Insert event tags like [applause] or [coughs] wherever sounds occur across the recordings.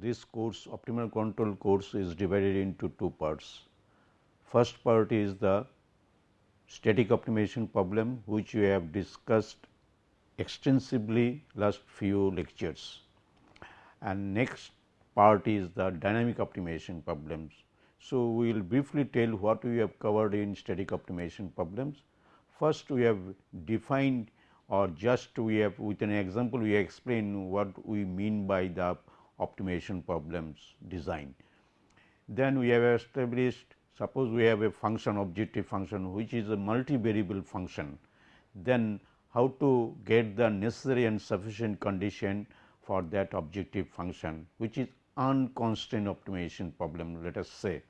this course optimal control course is divided into two parts. First part is the static optimization problem which we have discussed extensively last few lectures and next part is the dynamic optimization problems. So, we will briefly tell what we have covered in static optimization problems. First we have defined or just we have with an example we explain what we mean by the optimization problems design. Then we have established suppose we have a function objective function which is a multivariable function, then how to get the necessary and sufficient condition for that objective function which is unconstrained optimization problem let us say.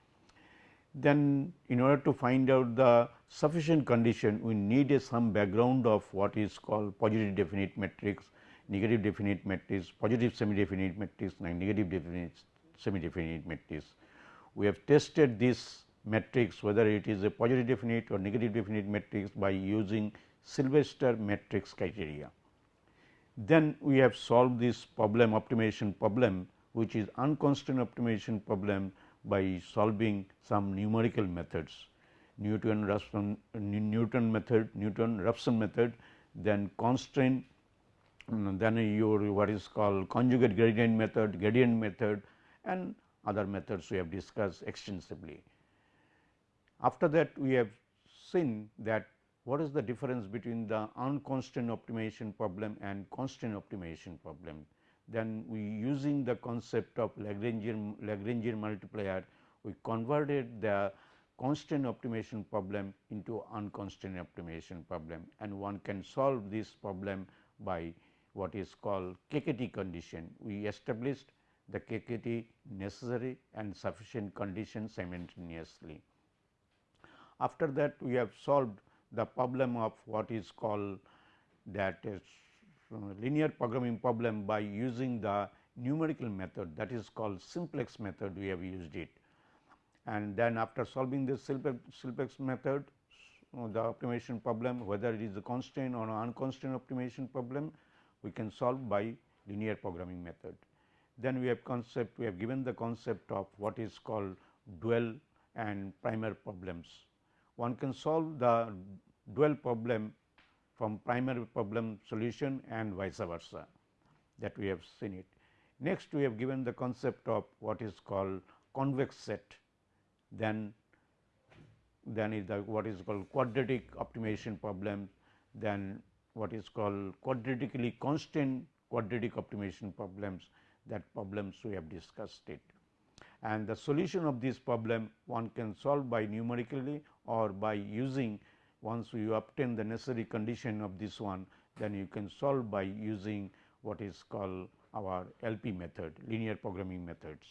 Then in order to find out the sufficient condition we need a some background of what is called positive definite matrix, negative definite matrix, positive semi definite matrix negative definite semi definite matrix. We have tested this matrix whether it is a positive definite or negative definite matrix by using Sylvester matrix criteria. Then we have solved this problem optimization problem which is unconstrained optimization problem by solving some numerical methods Newton Raphson Newton method, Newton Raphson method, then constraint, Mm, then your what is called conjugate gradient method, gradient method and other methods we have discussed extensively. After that we have seen that what is the difference between the unconstrained optimization problem and constraint optimization problem. Then we using the concept of Lagrangian, Lagrangian multiplier, we converted the constraint optimization problem into unconstrained optimization problem and one can solve this problem by what is called KKT condition. We established the KKT necessary and sufficient condition simultaneously. After that we have solved the problem of what is called that is uh, linear programming problem by using the numerical method that is called simplex method we have used it. And then after solving this simplex method the optimization problem whether it is a constraint or unconstrained optimization problem we can solve by linear programming method. Then we have concept we have given the concept of what is called dual and primal problems one can solve the dual problem from primary problem solution and vice versa that we have seen it. Next we have given the concept of what is called convex set then then is the what is called quadratic optimization problem then what is called quadratically constant quadratic optimization problems that problems we have discussed it and the solution of this problem one can solve by numerically or by using once you obtain the necessary condition of this one then you can solve by using what is called our LP method linear programming methods.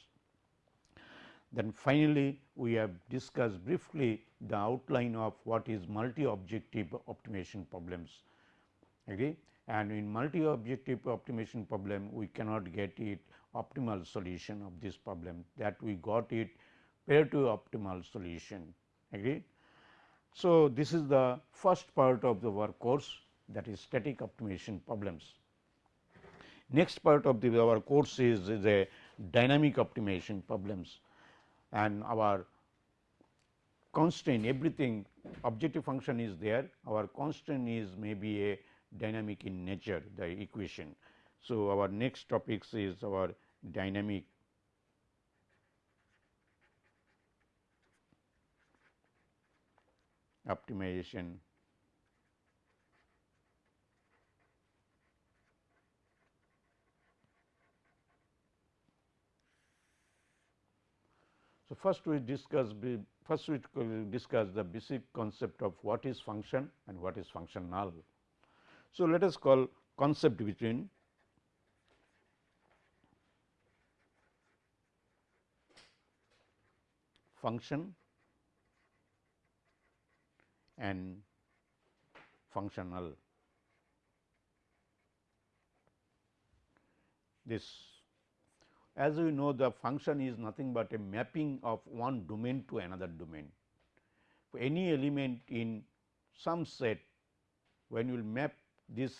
Then finally, we have discussed briefly the outline of what is multi objective optimization problems. Okay? And in multi objective optimization problem we cannot get it optimal solution of this problem that we got it Pareto optimal solution agree. So, this is the first part of the work course that is static optimization problems. Next part of the our course is, is a dynamic optimization problems and our constraint everything objective function is there our constraint is maybe a dynamic in nature the equation so, our next topics is our dynamic optimization So, first we discuss first we discuss the basic concept of what is function and what is functional. So, let us call concept between function and functional. This as we know the function is nothing but a mapping of one domain to another domain. For any element in some set when you will map this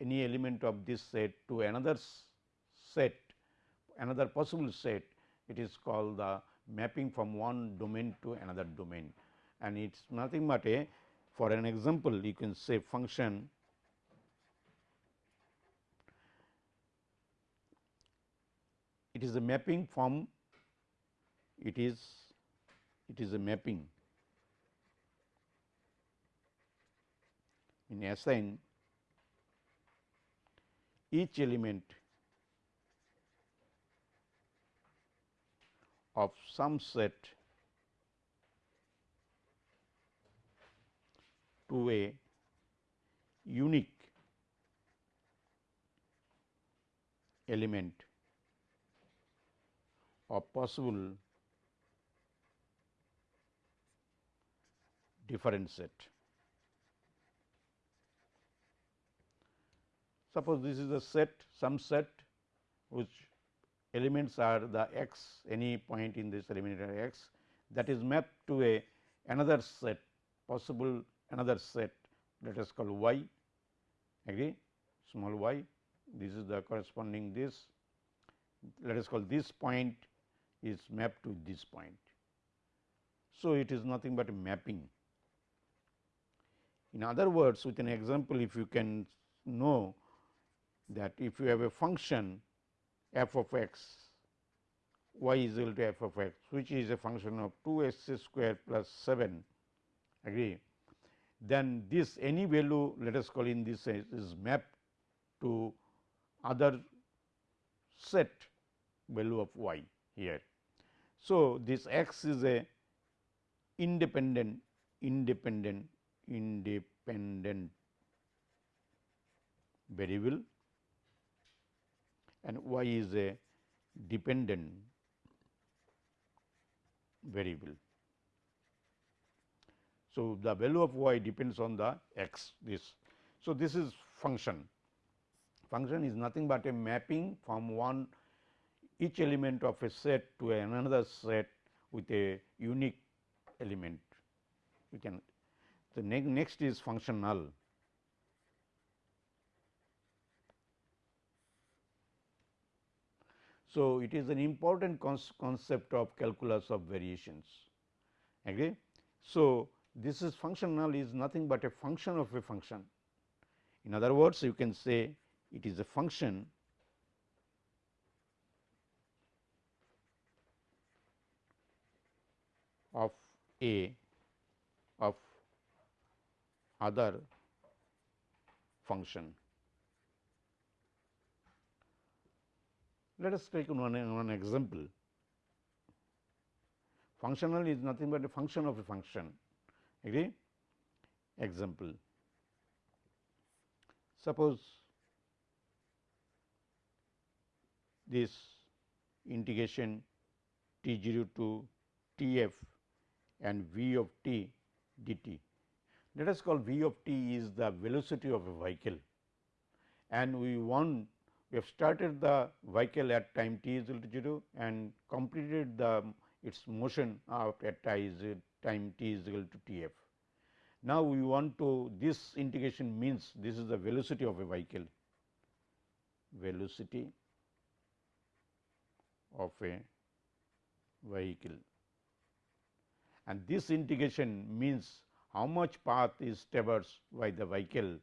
any element of this set to another set another possible set it is called the mapping from one domain to another domain. And it is nothing but a for an example you can say function it is a mapping from it is it is a mapping. In assign each element of some set to a unique element of possible different set. Suppose this is a set some set which elements are the x any point in this element x that is mapped to a another set possible another set let us call y agree small y this is the corresponding this let us call this point is mapped to this point. So, it is nothing but a mapping. In other words with an example if you can know that if you have a function f of x y is equal to f of x which is a function of 2 x square plus 7 agree then this any value let us call in this is mapped to other set value of y here. So, this x is a independent independent independent variable and y is a dependent variable. So, the value of y depends on the x this. So, this is function. Function is nothing but a mapping from one each element of a set to another set with a unique element. We can the ne next is function So, it is an important concept of calculus of variations. Agree? So, this is functional is nothing but a function of a function. In other words, you can say it is a function of a of other function. Let us take one, one example. Functional is nothing but a function of a function. Agree? Example. Suppose this integration t 0 to t f and v of t dt. Let us call v of t is the velocity of a vehicle and we want we have started the vehicle at time t is equal to 0 and completed the um, its motion at time t is equal to t f. Now, we want to this integration means this is the velocity of a vehicle velocity of a vehicle and this integration means how much path is traversed by the vehicle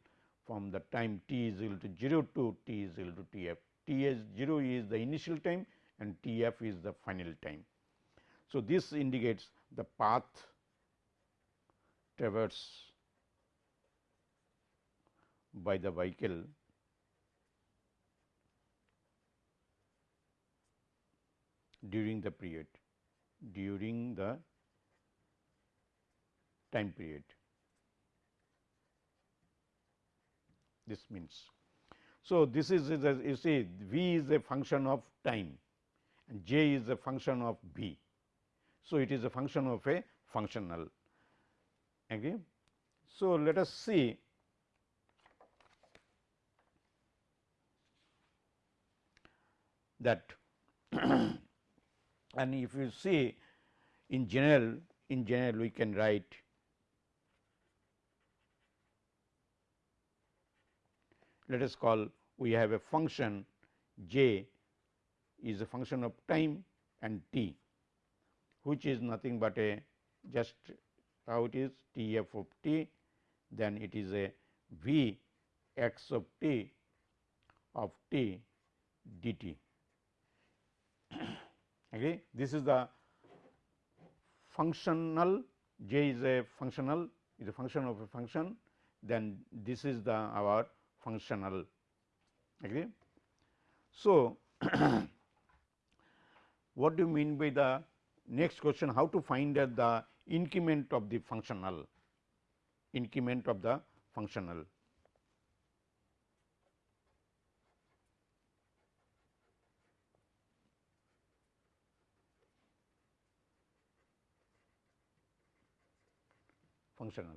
from the time t is equal to 0 to t is equal to t f. T is 0 is the initial time and t f is the final time. So, this indicates the path traversed by the vehicle during the period during the time period. This means. So, this is a, you see v is a function of time and j is a function of b. So, it is a function of a functional. Okay. So, let us see that [coughs] and if you see in general in general we can write let us call we have a function j is a function of time and t which is nothing but a just how it is t f of t then it is a v x of t of t dt. [coughs] Okay. This is the functional j is a functional is a function of a function then this is the our functional agree. So, [clears throat] what do you mean by the next question how to find out the increment of the functional increment of the functional. functional.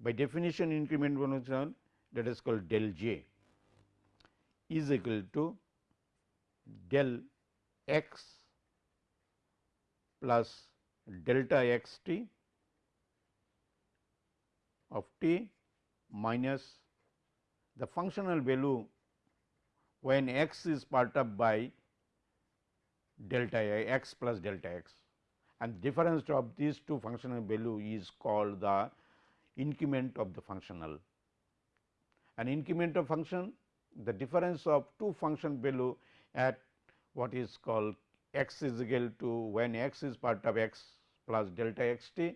By definition increment function that is called del j is equal to del x plus delta x t of t minus the functional value when x is part of by delta x plus delta x and difference of these two functional value is called the increment of the functional. An incremental function the difference of two function value at what is called x is equal to when x is part of x plus delta x t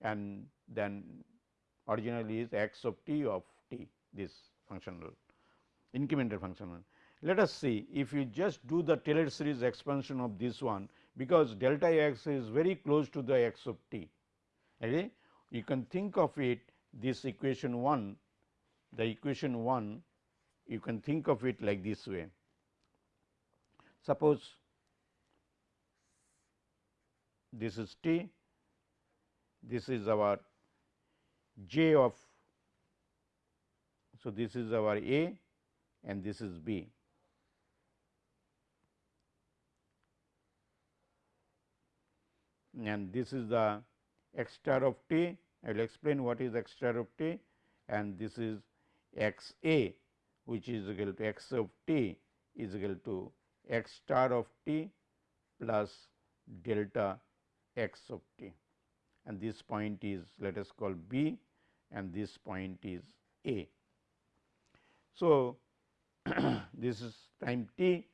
and then originally is x of t of t this functional incremental functional. Let us see if you just do the Taylor series expansion of this one because delta x is very close to the x of t. Okay? You can think of it this equation 1 the equation 1 you can think of it like this way. Suppose this is t, this is our j of, so this is our a and this is b. and this is the x star of t. I will explain what is x star of t and this is x a which is equal to x of t is equal to x star of t plus delta x of t and this point is let us call b and this point is a. So, [clears throat] this is time t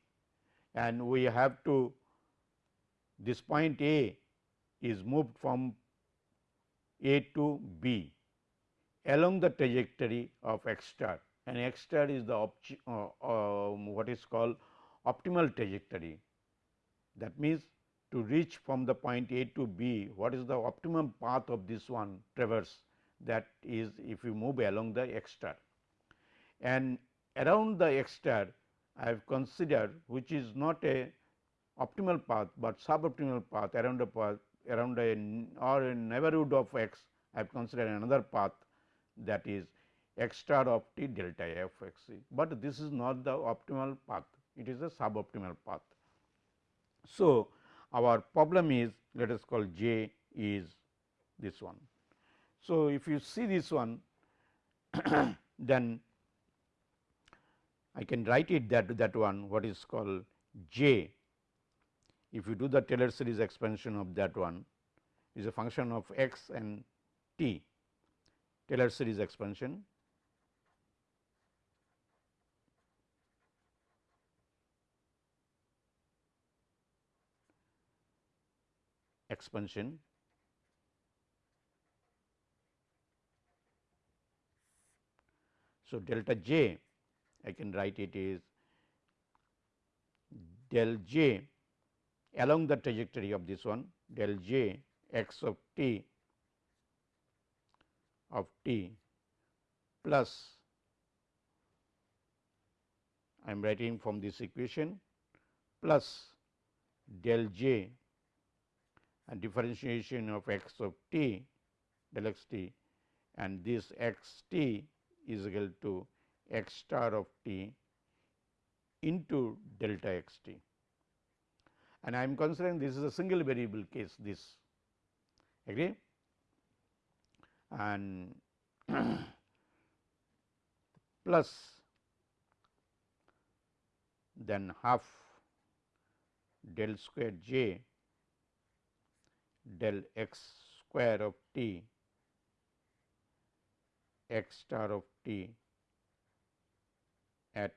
and we have to this point a is moved from a to b along the trajectory of x star and x star is the uh, uh, what is called optimal trajectory. That means, to reach from the point A to B, what is the optimum path of this one traverse that is if you move along the x star. And around the x star I have considered which is not a optimal path, but suboptimal path around a path around a or a neighborhood of x I have considered another path that is x star of t delta f x c, but this is not the optimal path, it is a suboptimal path. So, our problem is let us call j is this one. So, if you see this one [coughs] then I can write it that that one what is called j if you do the Taylor series expansion of that one is a function of x and t Taylor series expansion. Expansion. So, delta j I can write it is del j along the trajectory of this one del j x of t of t plus I am writing from this equation plus del j and differentiation of x of t del x t and this x t is equal to x star of t into delta x t. And I am considering this is a single variable case this agree and [clears throat] plus then half del square j del x square of t x star of t at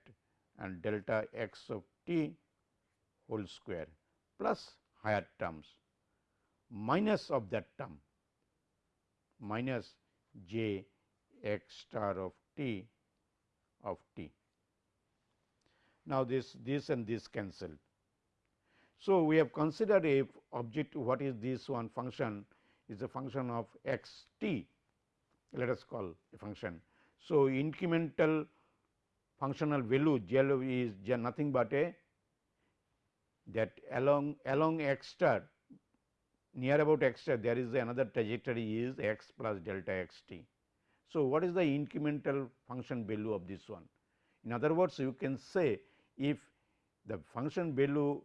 and delta x of t whole square plus higher terms. Minus of that term minus j x star of t of t. Now, this this and this cancel. So, we have considered a object what is this one function is a function of x t let us call a function. So, incremental functional value j is nothing but a that along along x star near about x there is another trajectory is x plus delta x t. So, what is the incremental function value of this one? In other words, you can say if the function value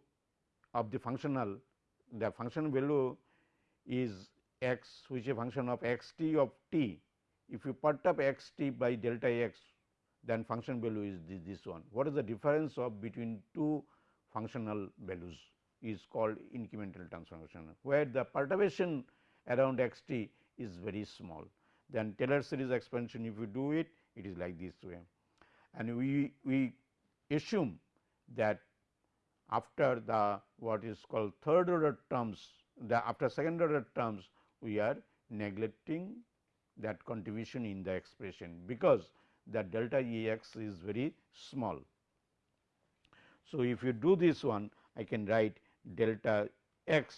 of the functional the function value is x which is a function of x t of t. If you perturb x t by delta x then function value is this, this one. What is the difference of between two functional values? Is called incremental transformation, where the perturbation around x t is very small. Then Taylor series expansion if you do it, it is like this way. And we, we assume that after the what is called third order terms, the after second order terms, we are neglecting that contribution in the expression, because the delta E x is very small. So, if you do this one, I can write delta x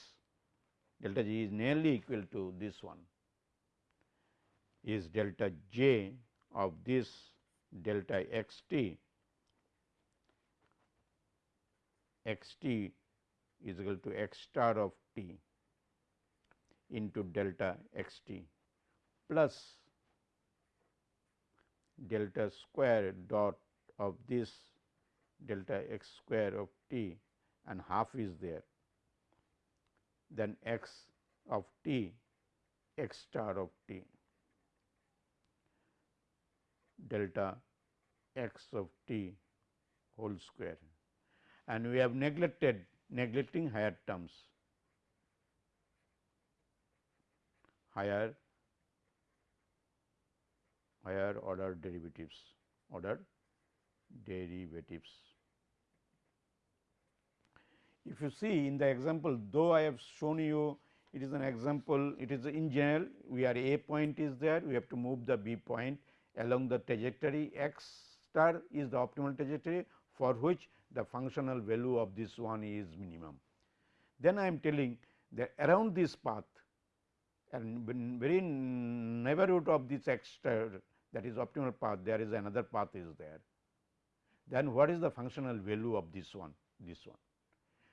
delta g is nearly equal to this one is delta j of this delta x t. X t is equal to x star of t into delta x t plus delta square dot of this delta x square of t and half is there, then x of t x star of t delta x of t whole square. And we have neglected neglecting higher terms. Higher higher order derivatives order derivatives if you see in the example, though I have shown you it is an example, it is in general we are a point is there, we have to move the b point along the trajectory x star is the optimal trajectory for which the functional value of this one is minimum. Then I am telling that around this path and very neighborhood of this x star that is optimal path there is another path is there. Then what is the functional value of this one this one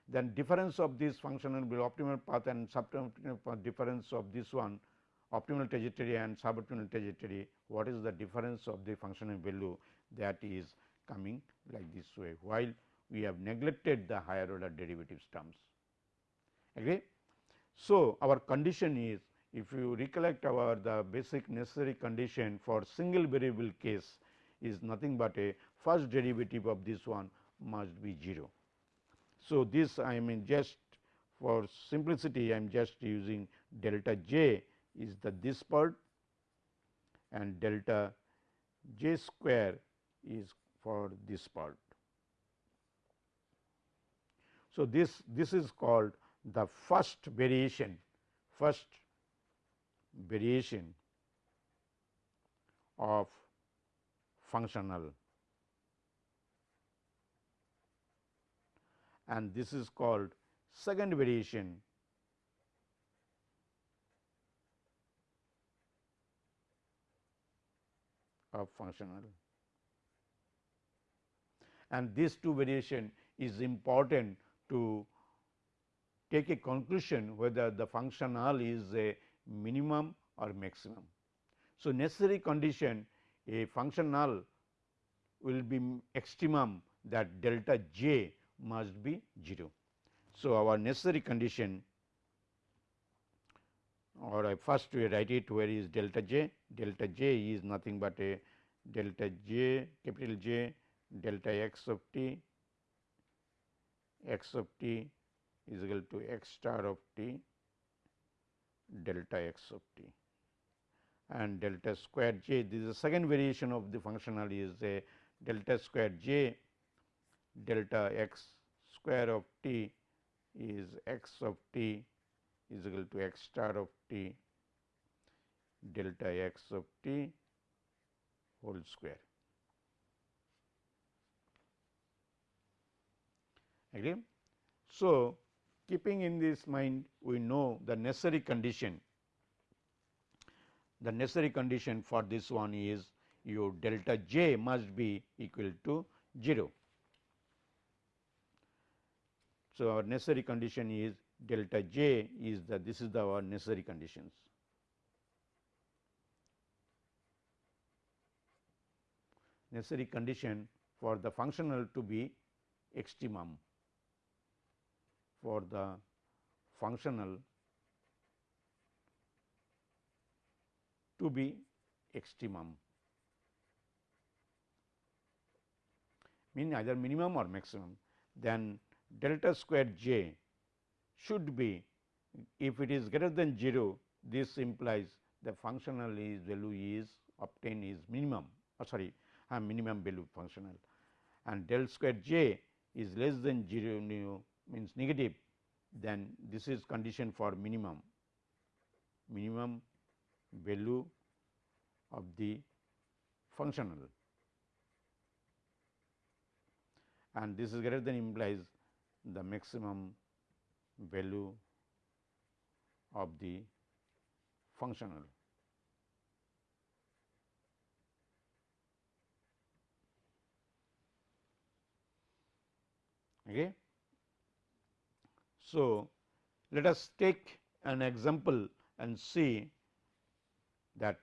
then difference of this functional will optimal path and suboptimal path difference of this one optimal trajectory and suboptimal trajectory what is the difference of the functional value that is coming like this way while we have neglected the higher order derivatives terms. Agree? So, our condition is if you recollect our the basic necessary condition for single variable case is nothing but a first derivative of this one must be 0. So, this I mean just for simplicity I am just using delta j is the this part and delta j square is for this part. So, this this is called the first variation first variation of functional and this is called second variation of functional and this two variation is important to take a conclusion whether the functional is a minimum or maximum. So, necessary condition a functional will be extremum that delta j must be 0. So, our necessary condition or I first we write it where is delta j, delta j is nothing but a delta j capital J delta x of t. X of t is equal to x star of t delta x of t. And delta square j this is the second variation of the functional is a delta square j delta x square of t is x of t is equal to x star of t delta x of t whole square. Agree? So, keeping in this mind we know the necessary condition the necessary condition for this one is your delta j must be equal to 0. So, our necessary condition is delta j is the this is the our necessary conditions. Necessary condition for the functional to be extremum. For the functional to be extremum. Mean either minimum or maximum. Then delta square j should be if it is greater than 0 this implies the functional is value is obtained is minimum or sorry uh, minimum value functional. And del square j is less than 0 means negative then this is condition for minimum. Minimum value of the functional. And this is greater than implies the maximum value of the functional. Okay. So, let us take an example and see that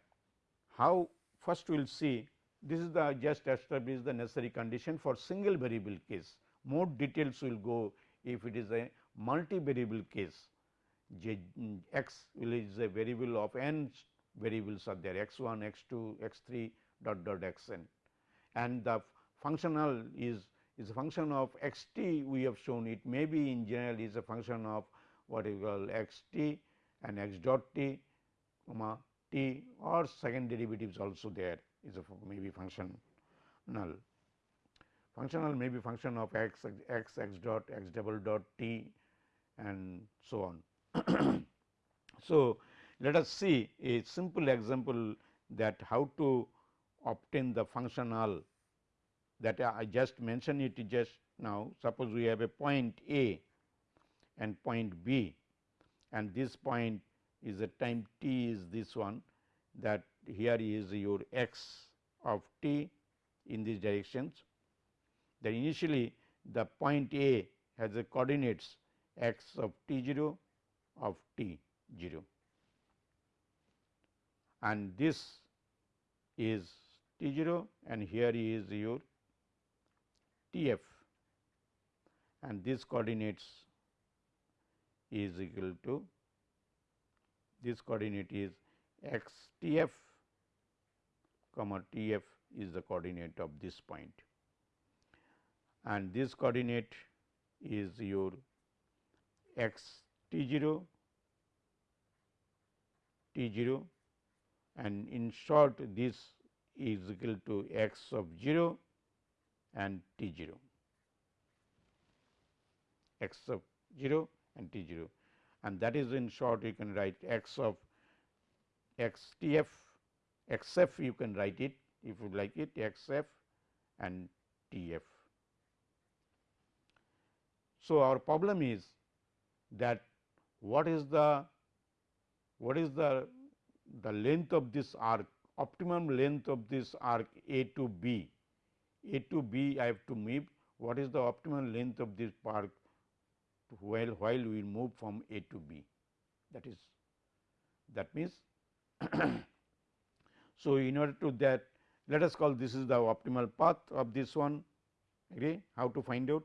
how first we will see this is the just established the necessary condition for single variable case. More details will go if it is a multi variable case. J, x is a variable of n variables are there x 1, x 2, x 3 dot dot x n. And the functional is is a function of x t we have shown it. May be in general is a function of what you call x t and x dot t comma t or second derivatives also there is a maybe function null. Functional may be function of x x x dot x double dot t and so on. [coughs] so, let us see a simple example that how to obtain the functional that I just mentioned it just now. Suppose we have a point A and point B and this point is the time t is this one that here is your x of t in these directions. Then initially the point A has the coordinates x of t 0 of t 0 and this is t 0 and here is your T f and this coordinates is equal to this coordinate is x T f comma T f is the coordinate of this point and this coordinate is your x T 0 T 0 and in short this is equal to x of 0 and T 0 x of 0 and T 0 and that is in short you can write x of x T f x f you can write it if you like it x f and T f. So, our problem is that what is the what is the the length of this arc optimum length of this arc A to B a to B I have to move what is the optimal length of this arc while while we move from A to B that is that means. [clears throat] so, in order to that let us call this is the optimal path of this one agree how to find out.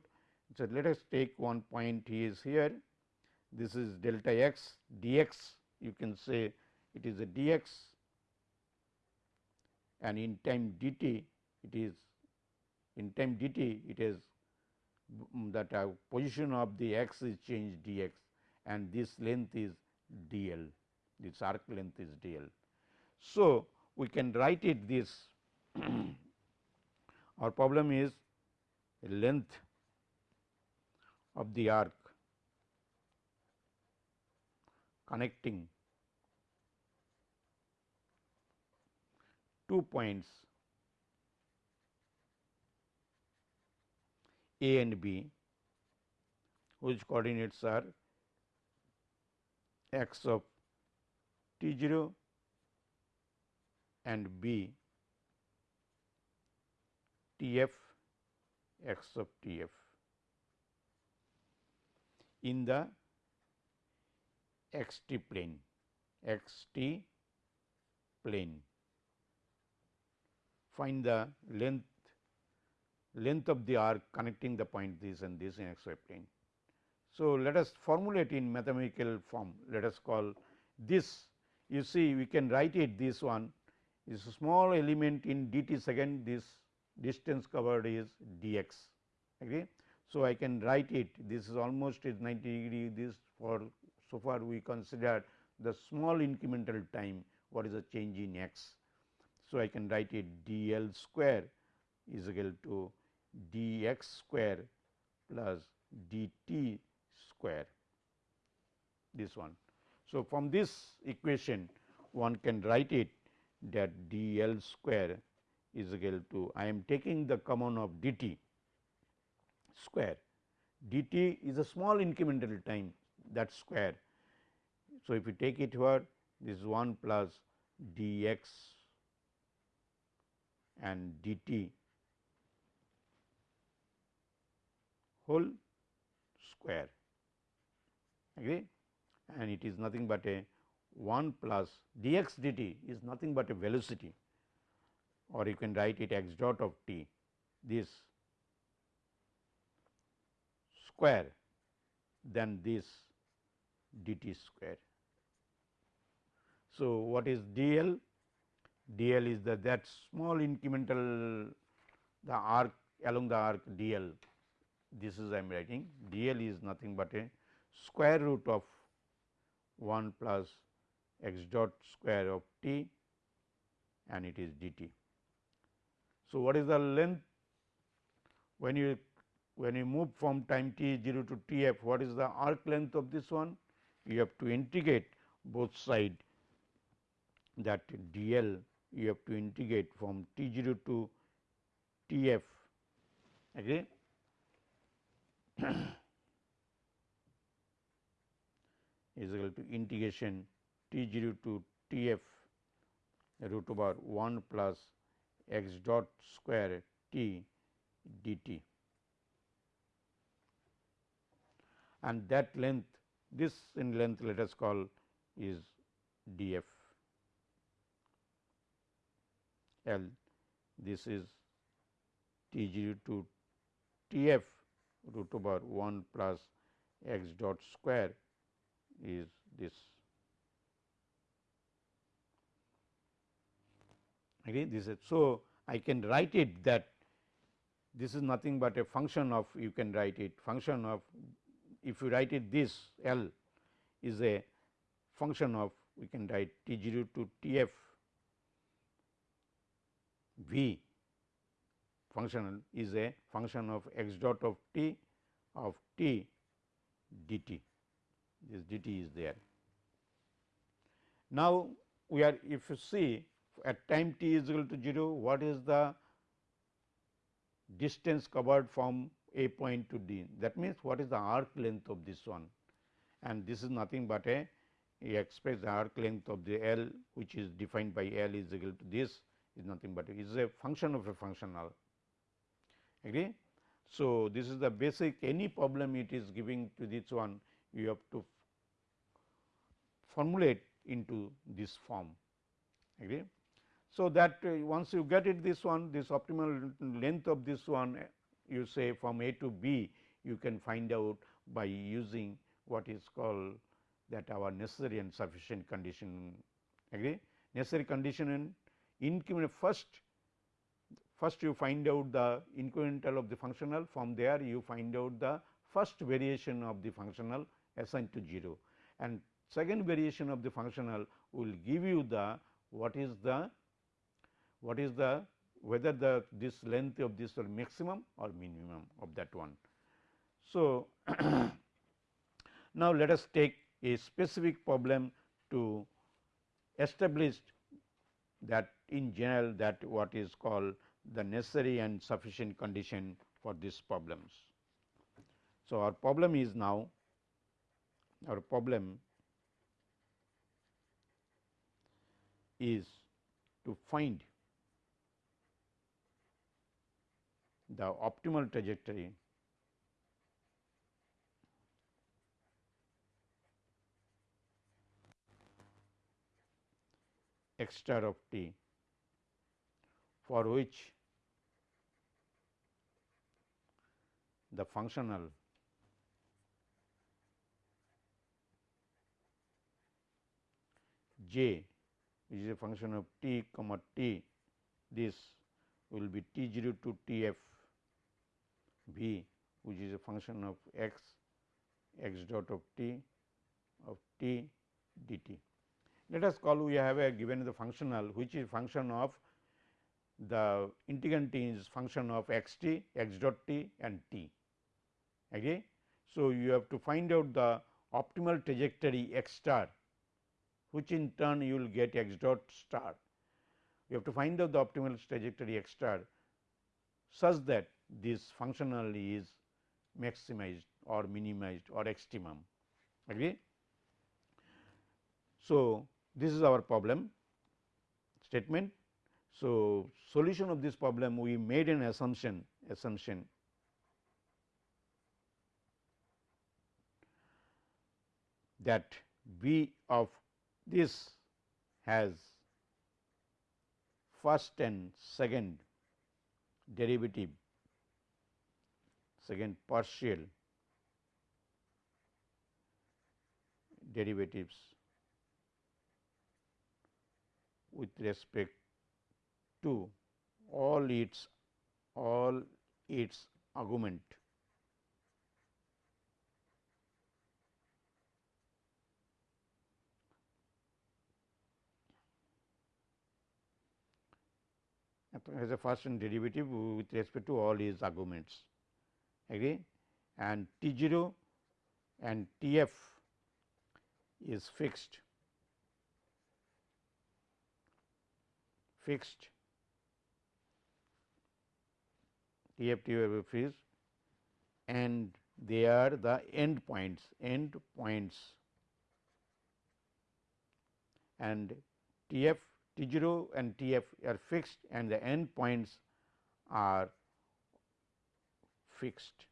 So, let us take one point is here. This is delta x dx. You can say it is a dx. And in time dt it is in time dt it is that uh, position of the x is changed dx. And this length is dl, this arc length is dl. So, we can write it this. [clears throat] Our problem is length of the arc connecting two points A and B whose coordinates are x of t 0 and B T f x of T f in the x t plane x t plane. Find the length length of the arc connecting the point this and this in x y plane. So, let us formulate in mathematical form let us call this you see we can write it this one is a small element in d t second this distance covered is d x. Okay. So, I can write it this is almost is 90 degree this for so far we consider the small incremental time what is the change in x. So, I can write it d l square is equal to d x square plus d t square this one. So, from this equation one can write it that d l square is equal to I am taking the common of d t square. D t is a small incremental time that square. So, if you take it here this is 1 plus d x and d t whole square. Agree and it is nothing but a 1 plus dx dt is nothing but a velocity. Or you can write it x dot of t. This square than this d t square. So, what is dl? dl is the that small incremental the arc along the arc d l this is I am writing d l is nothing but a square root of 1 plus x dot square of t and it is d t. So, what is the length when you when you move from time t 0 to t f what is the arc length of this one? You have to integrate both side. That d l you have to integrate from t 0 to t f. Agree [coughs] is equal to integration t 0 to t f root over 1 plus x dot square t d t and that length this in length let us call is d f L this is t 0 to t f root over 1 plus x dot square is this. Again this is so I can write it that this is nothing but a function of you can write it function of if you write it this L is a function of we can write T 0 to T f V functional is a function of x dot of t of t dt this dt is there. Now, we are if you see at time t is equal to 0 what is the distance covered from a point to d that means what is the arc length of this one and this is nothing but a express the arc length of the L which is defined by L is equal to this is nothing but is a function of a functional agree. So, this is the basic any problem it is giving to this one you have to formulate into this form agree. So, that uh, once you get it this one this optimal length of this one you say from A to B you can find out by using what is called that our necessary and sufficient condition. Agree? Necessary condition and increment first first you find out the incremental of the functional. From there you find out the first variation of the functional assigned to 0 and second variation of the functional will give you the what is the what is the whether the this length of this will maximum or minimum of that one. So, [clears throat] now let us take a specific problem to establish that in general that what is called the necessary and sufficient condition for these problems. So, our problem is now our problem is to find the optimal trajectory. X star of t for which the functional j which is a function of t comma t this will be t 0 to t f v which is a function of x x dot of t of t dt. Let us call we have a given the functional which is function of the integrand t is function of x t, x dot t and t. Okay. So, you have to find out the optimal trajectory x star which in turn you will get x dot star. You have to find out the optimal trajectory x star such that this functional is maximized or minimized or extremum. Agree? So, this is our problem statement. So, solution of this problem we made an assumption assumption that V of this has first and second derivative second partial derivatives with respect to all its all its argument. Has a first derivative with respect to all its arguments agree and T 0 and T f is fixed. Fixed. T f T f is and they are the end points end points. And T f T 0 and T f are fixed and the end points are fixed.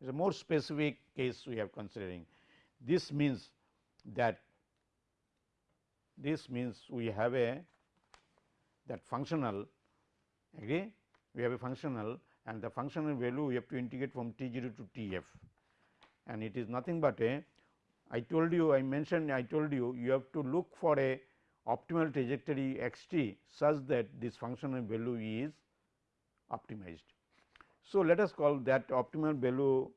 It is a more specific case we are considering. This means that this means we have a that functional agree we have a functional and the functional value we have to integrate from t 0 to t f and it is nothing but a I told you I mentioned I told you you have to look for a optimal trajectory x t such that this functional value is optimized. So, let us call that optimal value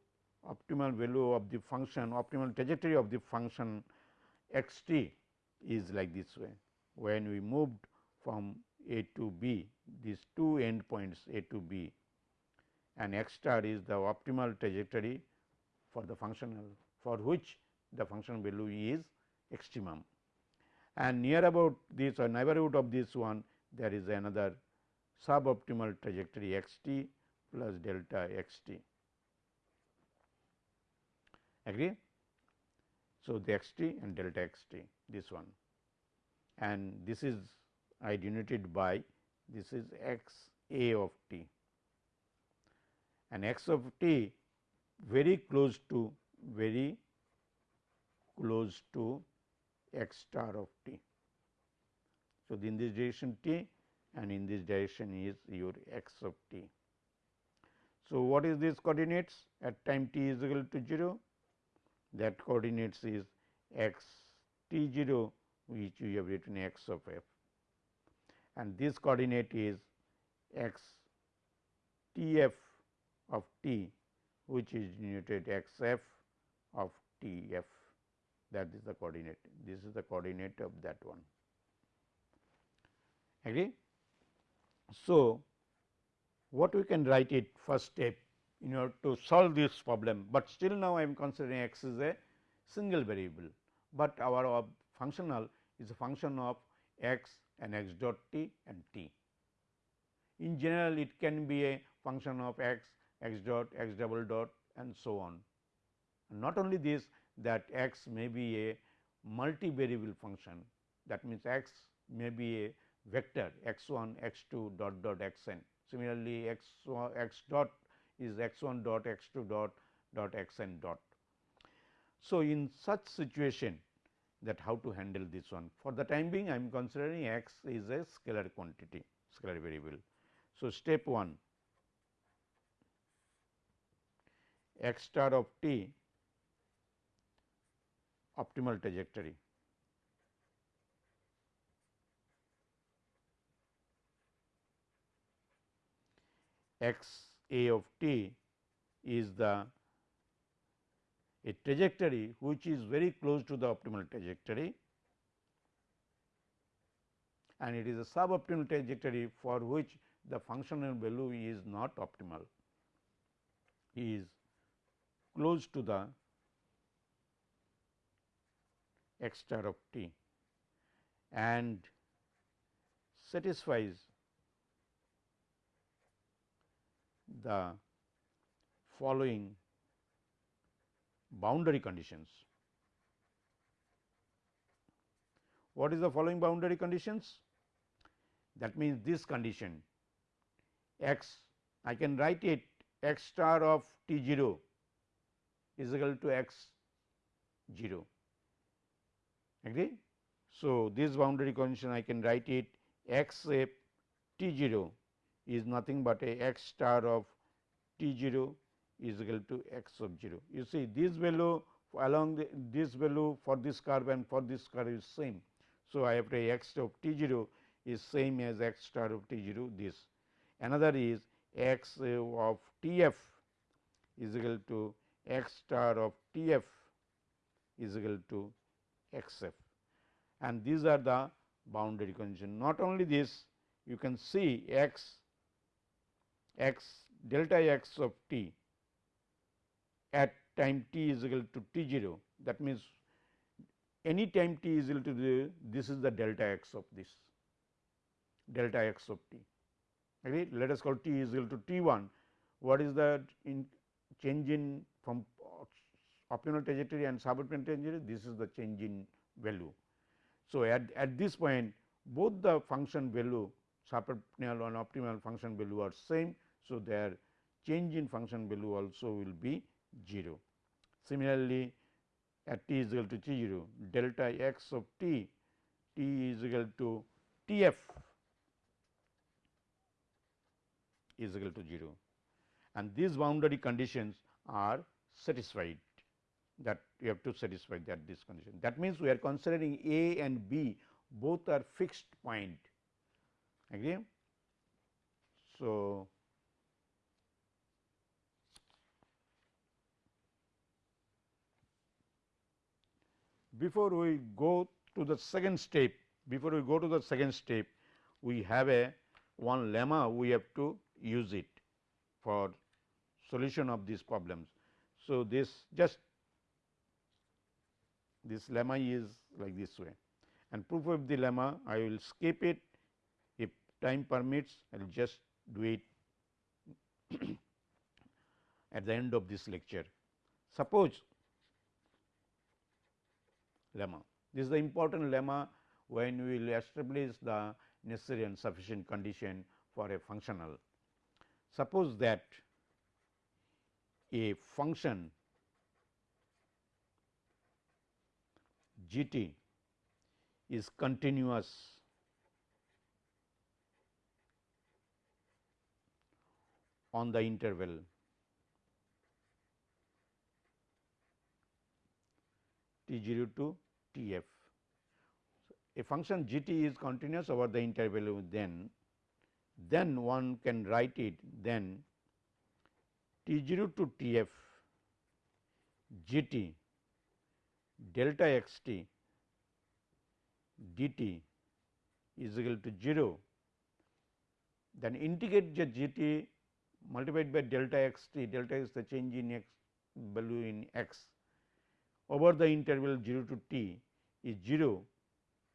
optimal value of the function optimal trajectory of the function x t is like this way. When we moved from a to b these two end points a to b and x star is the optimal trajectory for the functional for which the function value is extremum and near about this or neighborhood of this one there is another suboptimal trajectory x t plus delta x t. Agree? So, the x t and delta x t this one and this is denoted by this is x a of t and x of t very close to very close to x star of t. So, in this direction t and in this direction is your x of t. So, what is this coordinates? At time t is equal to 0 that coordinates is x t 0 which we have written x of f. And this coordinate is x t f of t which is denoted x f of t f. That is the coordinate. This is the coordinate of that one. Agree. So, what we can write it first step in order to solve this problem, but still now I am considering x is a single variable, but our functional is a function of x and x dot t and t. In general, it can be a function of x, x dot, x double dot and so on. And not only this that x may be a multivariable function that means, x may be a vector x 1 x 2 dot dot x n. Similarly, x x dot is x 1 dot x 2 dot dot x n dot. So, in such situation that how to handle this one for the time being I am considering x is a scalar quantity scalar variable. So, step 1 x star of t optimal trajectory x a of t is the a trajectory which is very close to the optimal trajectory. And it is a suboptimal trajectory for which the functional value is not optimal. Is close to the x star of t and satisfies the following boundary conditions. What is the following boundary conditions? That means, this condition x I can write it x star of t 0 is equal to x 0 agree. So, this boundary condition I can write it x a t 0 is nothing but a x star of t 0 is equal to x of 0. You see this value along the, this value for this curve and for this curve is same. So, I have to x of t 0 is same as x star of t 0 this. Another is x of t f is equal to x star of t f is equal to x f and these are the boundary condition. Not only this you can see x x delta x of t at time t is equal to t 0 that means any time t is equal to this is the delta x of this delta x of t. Agree let us call t is equal to t 1 what is the in change in from optimal trajectory and suboptimal trajectory? This is the change in value. So, at, at this point both the function value suboptimal and optimal function value are same so, their change in function value also will be 0. Similarly, at t is equal to t 0 delta x of t t is equal to t f is equal to 0 and these boundary conditions are satisfied that you have to satisfy that this condition. That means, we are considering a and b both are fixed point agree. So, before we go to the second step, before we go to the second step, we have a one lemma we have to use it for solution of these problems. So, this just this lemma is like this way and proof of the lemma I will skip it if time permits I will just do it [coughs] at the end of this lecture. Suppose lemma. This is the important lemma when we will establish the necessary and sufficient condition for a functional. Suppose that a function g t is continuous on the interval t 0 to T f. So, a function g t is continuous over the interval then then one can write it then T 0 to T f g t delta x t d t is equal to 0, then integrate the g t multiplied by delta x t, delta is the change in x value in x over the interval 0 to t is 0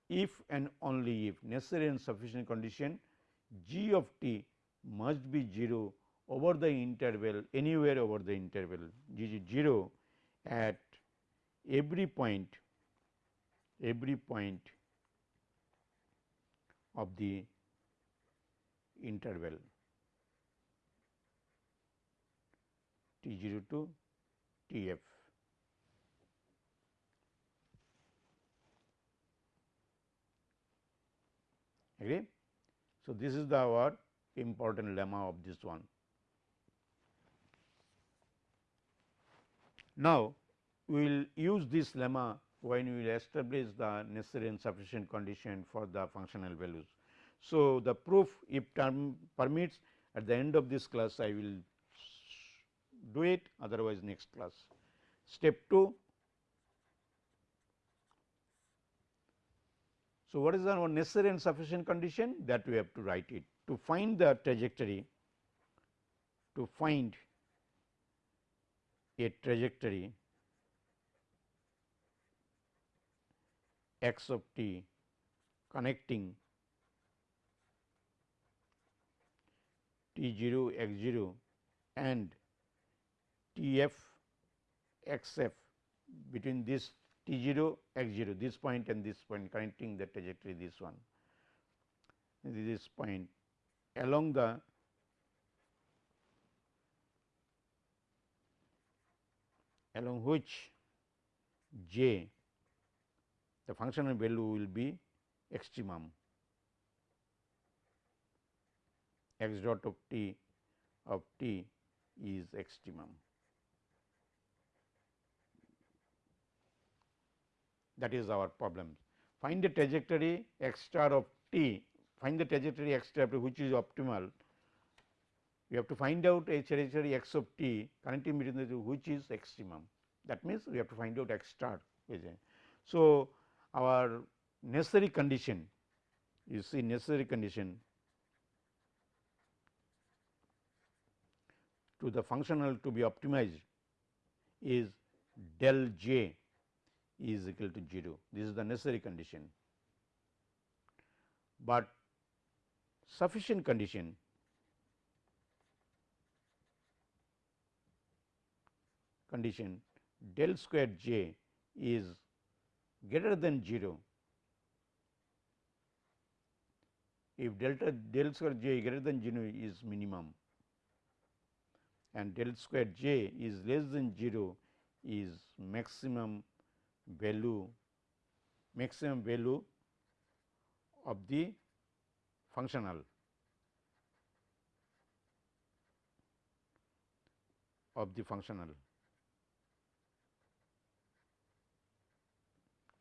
if and only if necessary and sufficient condition g of t must be 0 over the interval anywhere over the interval. G is 0 at every point every point of the interval. T 0 to T f. Agree? So, this is the our important lemma of this one. Now, we will use this lemma when we will establish the necessary and sufficient condition for the functional values. So, the proof if term permits at the end of this class I will do it otherwise next class. Step 2 So, what is the necessary and sufficient condition? That we have to write it. To find the trajectory to find a trajectory x of t connecting t 0 x 0 and t f x f between this t 0 x 0 this point and this point connecting the trajectory this one. This point. Along the along which j the functional value will be extremum. X dot of t of t is extremum. That is our problem. Find the trajectory x star of t, find the trajectory x star which is optimal. We have to find out a trajectory x of t connecting between the which is extremum. That means, we have to find out x star. So, our necessary condition you see necessary condition to the functional to be optimized is del j is equal to 0. This is the necessary condition, but sufficient condition condition del square j is greater than 0, if delta del square j greater than 0 is minimum and del square j is less than 0 is maximum value maximum value of the functional. Of the functional.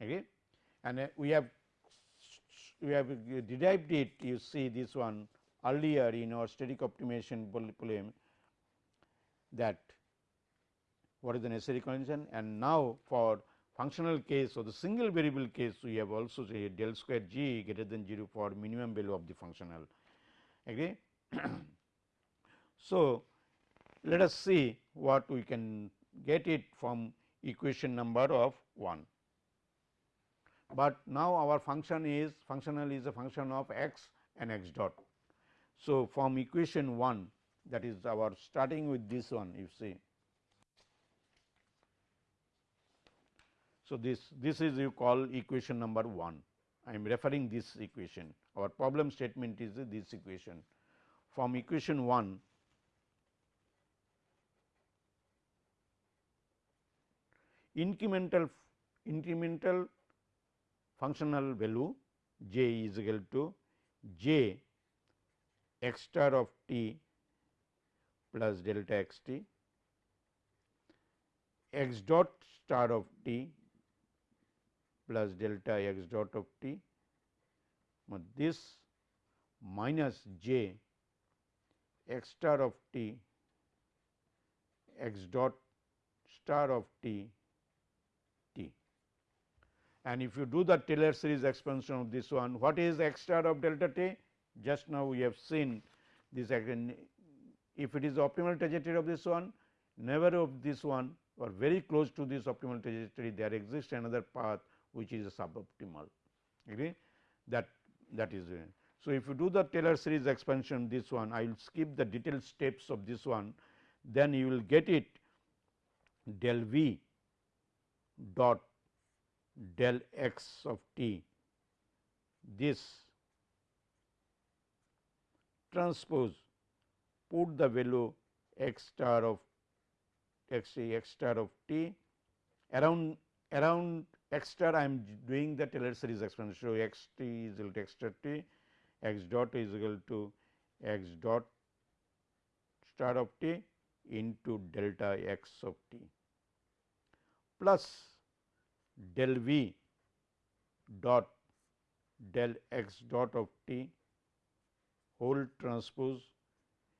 Okay. and uh, we have we have derived it you see this one earlier in our static optimization problem that what is the necessary condition? And now for functional case or the single variable case we have also say del square g greater than 0 for minimum value of the functional agree. [clears throat] so, let us see what we can get it from equation number of 1 but now our function is functional is a function of x and x dot. So, from equation 1 that is our starting with this one you see. So, this this is you call equation number 1 I am referring this equation. Our problem statement is this equation. From equation 1 incremental incremental functional value j is equal to j x star of t plus delta x t x dot star of t plus delta x dot of t but this minus j x star of t x dot star of t t. And if you do the Taylor series expansion of this one, what is x star of delta t? Just now we have seen this again. If it is optimal trajectory of this one, never of this one or very close to this optimal trajectory, there exists another path which is suboptimal. Agree? That that is. Uh, so, if you do the Taylor series expansion this one, I will skip the detailed steps of this one, then you will get it del v dot del x of t this transpose put the value x star of x star of t around around x star I am doing the Taylor series expansion. So, x t is equal to x star t x dot is equal to x dot star of t into delta x of t. Plus del v dot del x dot of t whole transpose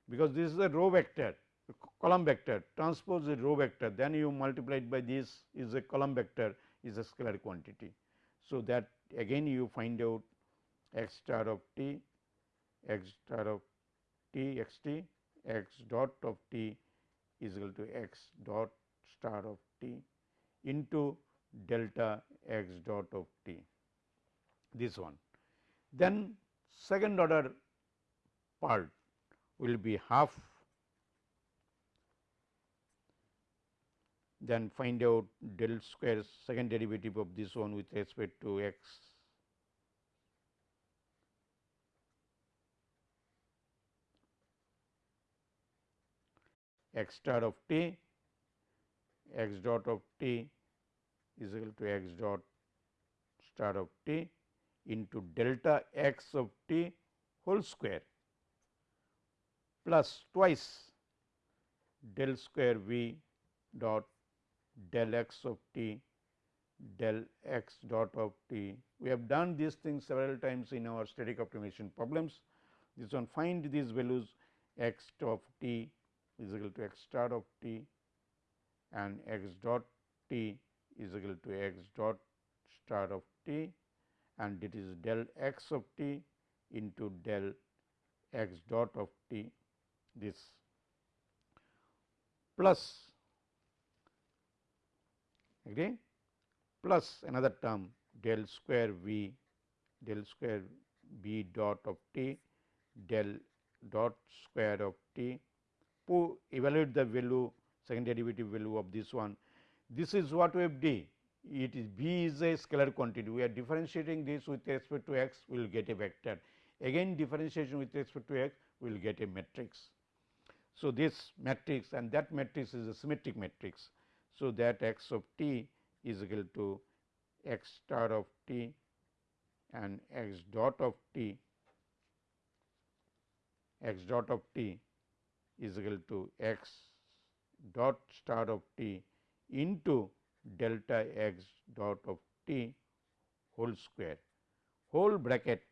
because this is a row vector column vector. Transpose a row vector. Then you multiply it by this is a column vector is a scalar quantity. So, that again you find out x star of t x star of t x t x dot of t is equal to x dot star of t into delta x dot of t this one. Then second order part will be half then find out del square second derivative of this one with respect to x. X star of t x dot of t is equal to x dot star of t into delta x of t whole square plus twice del square v dot del x of t del x dot of t. We have done these things several times in our static optimization problems. This one find these values x of t is equal to x star of t and x dot t is equal to x dot star of t and it is del x of t into del x dot of t this plus agree plus another term del square v del square b dot of t del dot square of t to evaluate the value second derivative value of this one. This is what we have did it is b is a scalar quantity we are differentiating this with respect to x we will get a vector again differentiation with respect to x we will get a matrix. So, this matrix and that matrix is a symmetric matrix. So, that x of t is equal to x star of t and x dot of t x dot of t is equal to x dot star of t into delta x dot of t whole square. Whole bracket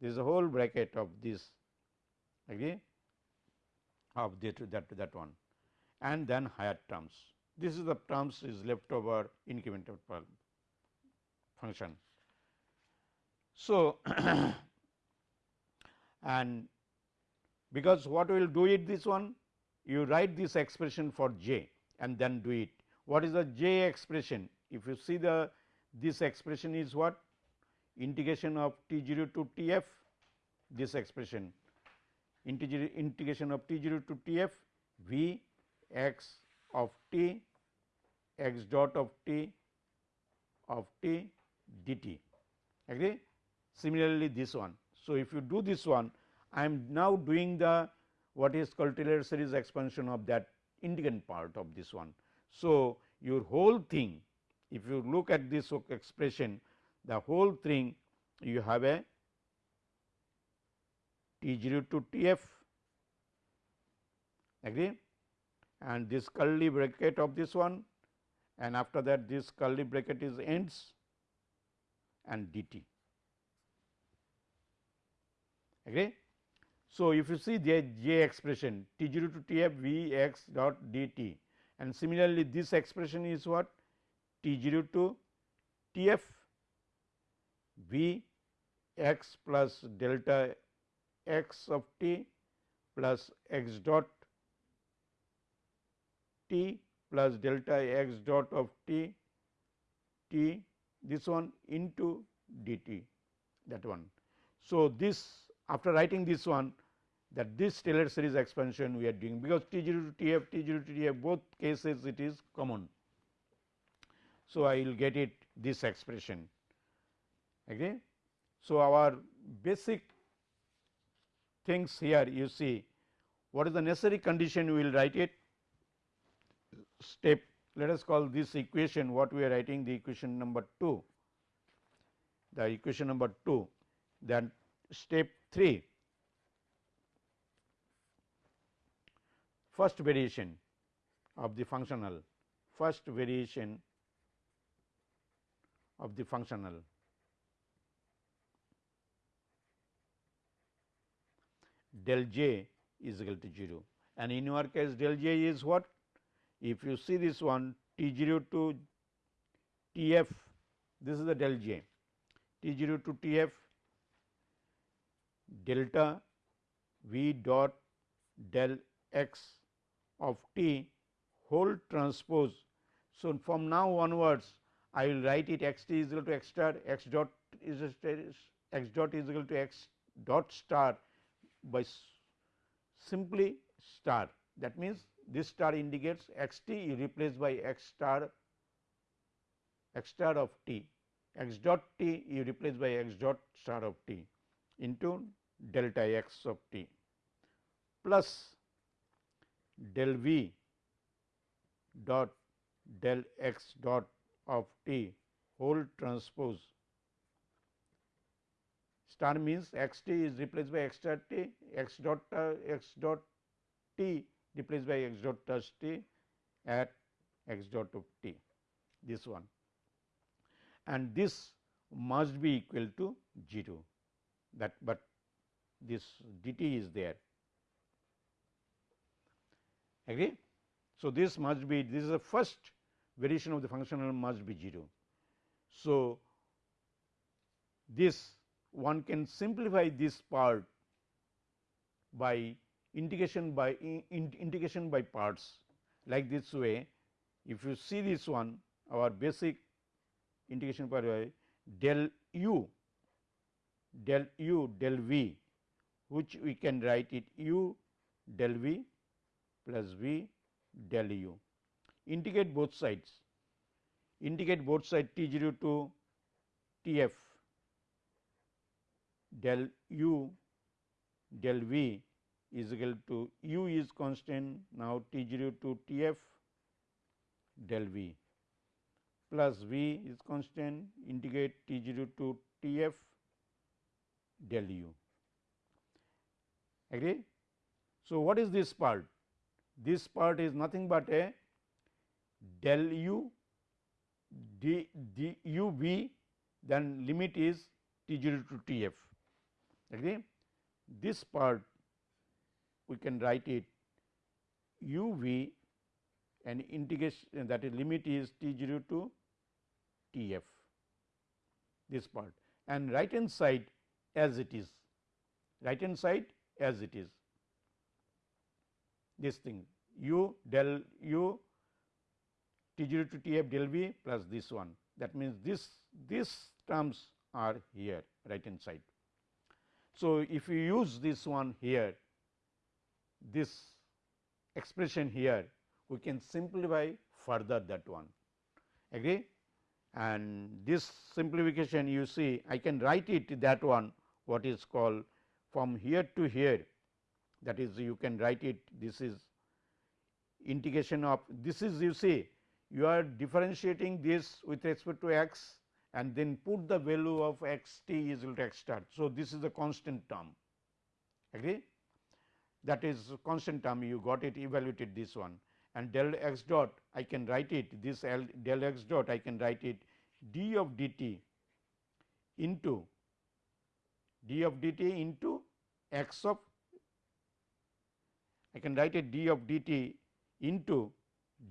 this is a whole bracket of this agree? Of that, that that one and then higher terms. This is the terms is left over incremental function. So, [coughs] and because what we will do it this one you write this expression for j and then do it. What is the j expression? If you see the this expression is what integration of t 0 to t f this expression integration of t 0 to t f v x of t x dot of t of t dt agree. Similarly, this one. So, if you do this one I am now doing the what is called Taylor series expansion of that integrand part of this one. So, your whole thing if you look at this expression the whole thing you have a T 0 to T f agree and this curly bracket of this one and after that this curly bracket is ends and dt agree. So, if you see the j expression T 0 to T f V x dot d t and similarly this expression is what T 0 to T f V x plus delta x of t plus x dot t plus delta x dot of t t this one into d t that one. So, this after writing this one that this Taylor series expansion we are doing because T 0 to T f T 0 to T f both cases it is common. So, I will get it this expression agree. So, our basic things here you see what is the necessary condition we will write it step let us call this equation what we are writing the equation number 2 the equation number 2 then step 3 first variation of the functional first variation of the functional. Del j is equal to 0 and in your case del j is what if you see this one T 0 to T f this is the del j T 0 to T f delta V dot del x of t whole transpose. So, from now onwards I will write it x t is equal to x star x dot is x dot is equal to x dot star by simply star that means this star indicates x t is replaced by x star x star of t. x dot t you replace by x dot star of t into delta x of t plus del v dot del x dot of t whole transpose. Star means x t is replaced by x star t x dot uh, x dot t replaced by x dot plus t at x dot of t this one and this must be equal to 0 that but this dt is there agree. So, this must be this is the first variation of the functional must be 0. So, this one can simplify this part by integration by in, integration by parts like this way. If you see this one our basic integration by del u del u del v which we can write it u del v plus v del u. Integrate both sides, integrate both sides t 0 to t f del u del v is equal to u is constant now T 0 to T f del v plus v is constant integrate T 0 to T f del u agree. So, what is this part? This part is nothing but a del u d, d u v then limit is T 0 to T f agree. This part we can write it u v and integration that is limit is t 0 to t f this part and right hand side as it is right hand side as it is this thing u del u t 0 to t f del v plus this one that means this this terms are here right hand side. So, if you use this one here this expression here we can simplify further that one. Agree? And this simplification you see I can write it that one what is called from here to here. That is you can write it this is integration of this is you see you are differentiating this with respect to x and then put the value of x t is equal to x star. So, this is a constant term. Agree that is constant term you got it evaluated this one and del x dot I can write it this L del x dot I can write it d of dt into d of dt into x of I can write it d of dt into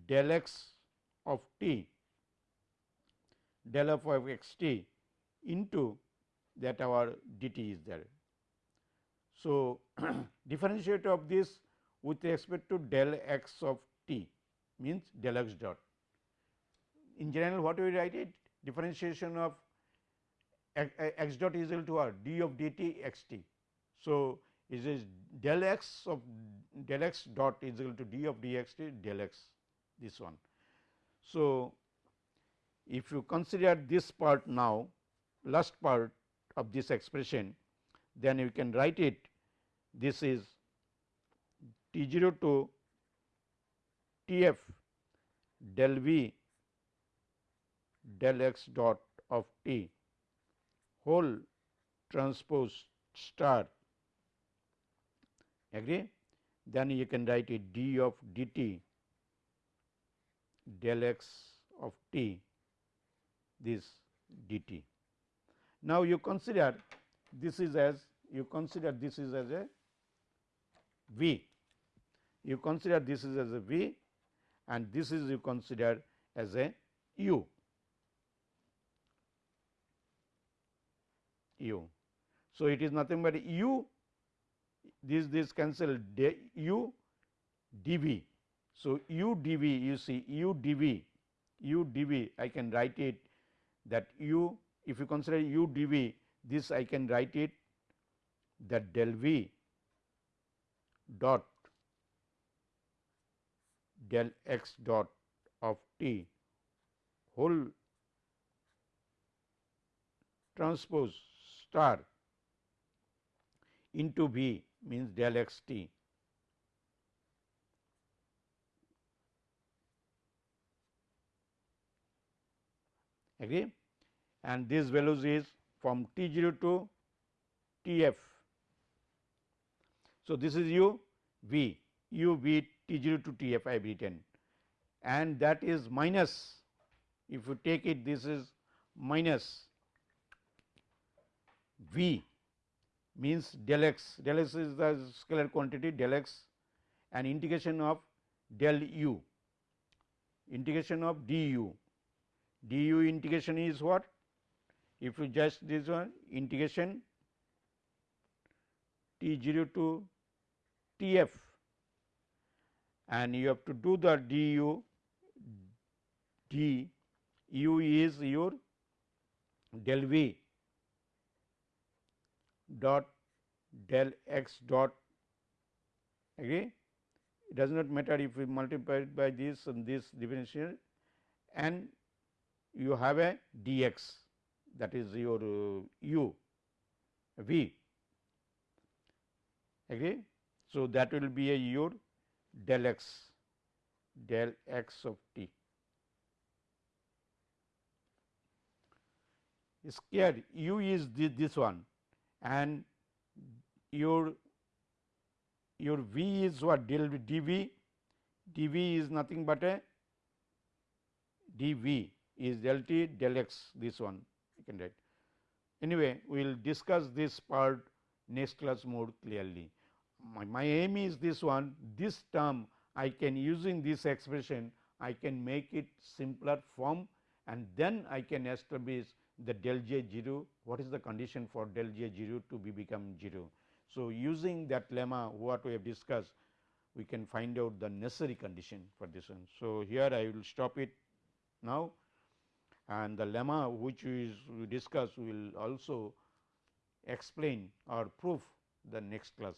del x of t del f of x t into that our dt is there. So, [clears throat] differentiate of this with respect to del x of t means del x dot. In general what we write it differentiation of x dot is equal to r d of dt x t. So, it is del x of del x dot is equal to d of d x t del x this one. So, if you consider this part now last part of this expression then you can write it this is T 0 to T f del v del x dot of t whole transpose star agree then you can write it d of dt del x of t this dt. Now, you consider this is as you consider this is as a v you consider this is as a V and this is you consider as a U. U. So, it is nothing but U this this cancel U dV. So, U dV you see U dV U dV I can write it that U if you consider U dV this I can write it that del V dot del x dot of t whole transpose star into V means del x t. Agree? And this values is from t 0 to t f. So, this is u v u v T 0 to T f I have written and that is minus if you take it this is minus V means del x. Del x is the scalar quantity del x and integration of del u. Integration of du du integration is what? If you just this one integration t 0 to t f and you have to do the du d u is your del v dot del x dot agree it does not matter if we multiply it by this and this differential and you have a dx that is your uh, u v agree. So, that will be a your del x del x of t. Square u is this, this one and your your v is what? del dv dv is nothing but a dv is del t del x this one you can write. Anyway, we will discuss this part next class more clearly my, my aim is this one this term I can using this expression I can make it simpler form and then I can establish the del j 0 what is the condition for del j 0 to be become 0. So, using that lemma what we have discussed we can find out the necessary condition for this one. So, here I will stop it now and the lemma which is we discuss will also explain or prove the next class.